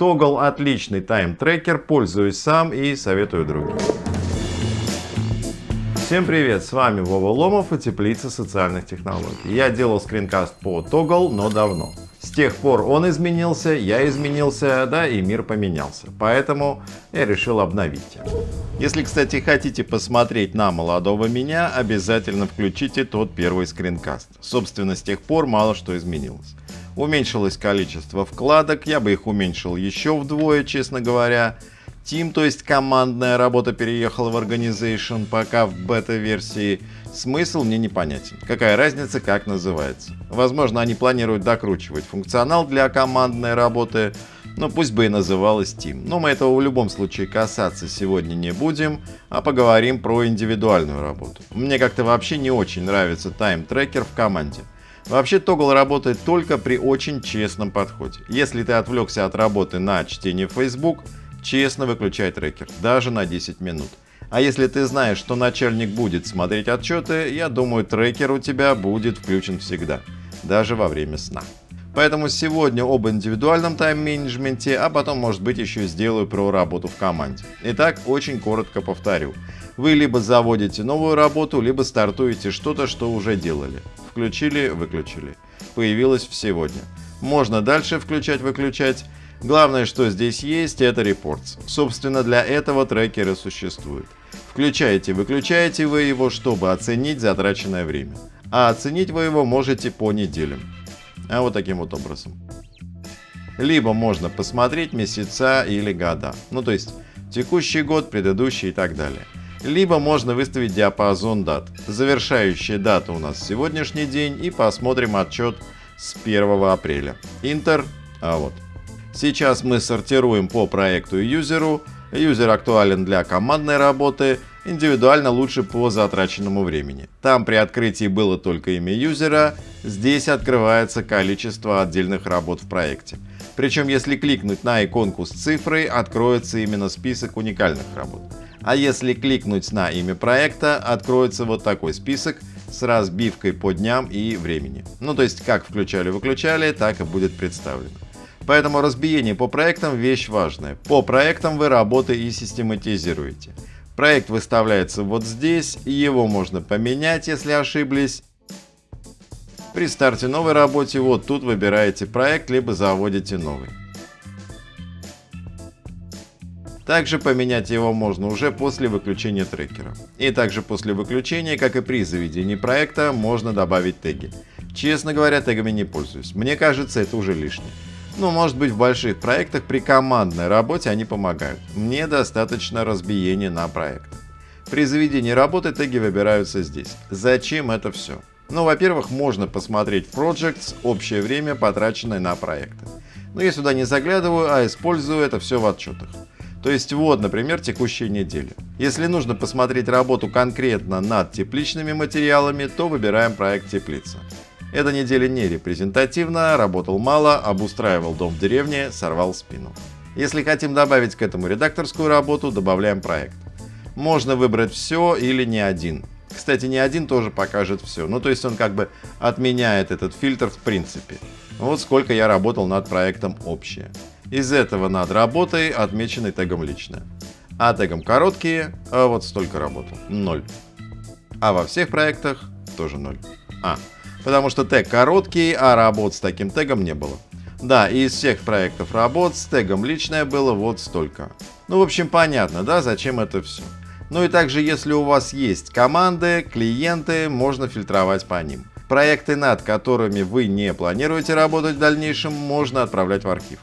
Toggle отличный тайм-трекер, пользуюсь сам и советую другим. Всем привет, с вами Вова Ломов и Теплица социальных технологий. Я делал скринкаст по Toggle, но давно. С тех пор он изменился, я изменился, да и мир поменялся. Поэтому я решил обновить. Если, кстати, хотите посмотреть на молодого меня, обязательно включите тот первый скринкаст. Собственно, с тех пор мало что изменилось. Уменьшилось количество вкладок, я бы их уменьшил еще вдвое, честно говоря. Team, то есть командная работа переехала в Organization, пока в бета-версии. Смысл мне непонятен. Какая разница, как называется. Возможно, они планируют докручивать функционал для командной работы, но пусть бы и называлась Team. Но мы этого в любом случае касаться сегодня не будем, а поговорим про индивидуальную работу. Мне как-то вообще не очень нравится тайм-трекер в команде. Вообще Toggle работает только при очень честном подходе. Если ты отвлекся от работы на чтение Facebook, честно выключай трекер, даже на 10 минут. А если ты знаешь, что начальник будет смотреть отчеты, я думаю, трекер у тебя будет включен всегда, даже во время сна. Поэтому сегодня об индивидуальном тайм-менеджменте, а потом, может быть, еще сделаю про работу в команде. Итак, очень коротко повторю. Вы либо заводите новую работу, либо стартуете что-то, что уже делали. Включили, выключили. Появилось сегодня. Можно дальше включать-выключать. Главное, что здесь есть, это репортс. Собственно, для этого трекеры существуют. Включаете, выключаете вы его, чтобы оценить затраченное время. А оценить вы его можете по неделям. А вот таким вот образом. Либо можно посмотреть месяца или года. Ну то есть текущий год, предыдущий и так далее. Либо можно выставить диапазон дат. Завершающая дата у нас сегодняшний день и посмотрим отчет с 1 апреля. Интер, а вот. Сейчас мы сортируем по проекту и юзеру. Юзер актуален для командной работы, индивидуально лучше по затраченному времени. Там при открытии было только имя юзера, здесь открывается количество отдельных работ в проекте. Причем если кликнуть на иконку с цифрой, откроется именно список уникальных работ. А если кликнуть на имя проекта, откроется вот такой список с разбивкой по дням и времени. Ну то есть как включали-выключали, так и будет представлено. Поэтому разбиение по проектам вещь важная. По проектам вы работы и систематизируете. Проект выставляется вот здесь, его можно поменять, если ошиблись. При старте новой работе вот тут выбираете проект, либо заводите новый. Также поменять его можно уже после выключения трекера. И также после выключения, как и при заведении проекта, можно добавить теги. Честно говоря, тегами не пользуюсь. Мне кажется, это уже лишнее. Ну, может быть, в больших проектах при командной работе они помогают. Мне достаточно разбиения на проект. При заведении работы теги выбираются здесь. Зачем это все? Ну, во-первых, можно посмотреть в Projects общее время, потраченное на проекты. Но я сюда не заглядываю, а использую это все в отчетах. То есть вот, например, текущая неделя. Если нужно посмотреть работу конкретно над тепличными материалами, то выбираем проект теплица. Эта неделя не репрезентативна, работал мало, обустраивал дом в деревне, сорвал спину. Если хотим добавить к этому редакторскую работу, добавляем проект. Можно выбрать все или не один. Кстати, не один тоже покажет все. Ну, то есть он как бы отменяет этот фильтр в принципе. Вот сколько я работал над проектом общее. Из этого над работой отмеченный тегом лично. А тегом короткие, а вот столько работал. Ноль. А во всех проектах тоже ноль. А, потому что тег короткий, а работ с таким тегом не было. Да, и из всех проектов работ с тегом личное было вот столько. Ну, в общем, понятно, да, зачем это все. Ну и также, если у вас есть команды, клиенты, можно фильтровать по ним. Проекты, над которыми вы не планируете работать в дальнейшем, можно отправлять в архив.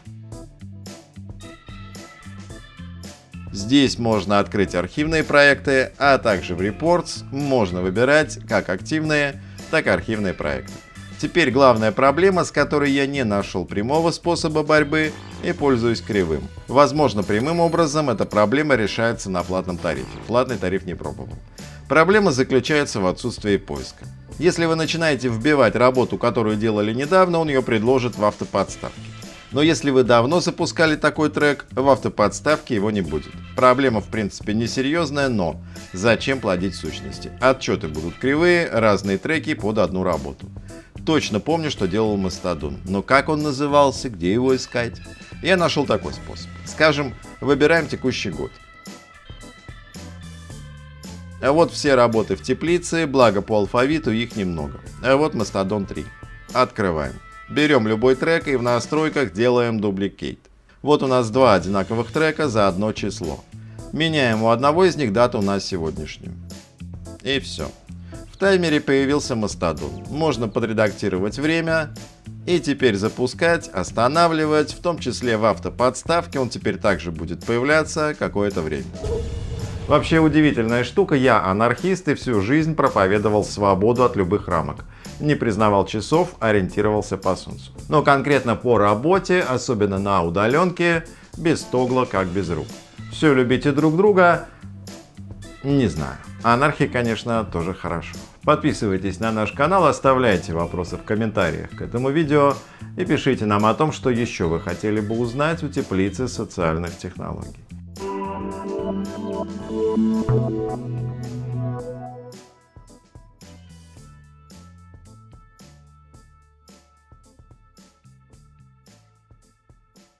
Здесь можно открыть архивные проекты, а также в Reports можно выбирать как активные, так и архивные проекты. Теперь главная проблема, с которой я не нашел прямого способа борьбы и пользуюсь кривым. Возможно, прямым образом эта проблема решается на платном тарифе. Платный тариф не пробовал. Проблема заключается в отсутствии поиска. Если вы начинаете вбивать работу, которую делали недавно, он ее предложит в автоподставке. Но если вы давно запускали такой трек, в автоподставке его не будет. Проблема в принципе несерьезная, но зачем плодить сущности? Отчеты будут кривые, разные треки под одну работу. Точно помню, что делал Мастодон, но как он назывался, где его искать? Я нашел такой способ. Скажем, выбираем текущий год. А вот все работы в теплице, благо по алфавиту их немного. А вот Mastodon 3. Открываем. Берем любой трек и в настройках делаем дубликейт. Вот у нас два одинаковых трека за одно число. Меняем у одного из них дату на сегодняшнюю. И все. В таймере появился Мастодон. Можно подредактировать время и теперь запускать, останавливать, в том числе в автоподставке он теперь также будет появляться какое-то время. Вообще удивительная штука, я анархист и всю жизнь проповедовал свободу от любых рамок. Не признавал часов, ориентировался по солнцу. Но конкретно по работе, особенно на удаленке, без тогла как без рук. Все любите друг друга, не знаю. Анархия, конечно, тоже хорошо. Подписывайтесь на наш канал, оставляйте вопросы в комментариях к этому видео и пишите нам о том, что еще вы хотели бы узнать у теплицы социальных технологий. Thank you.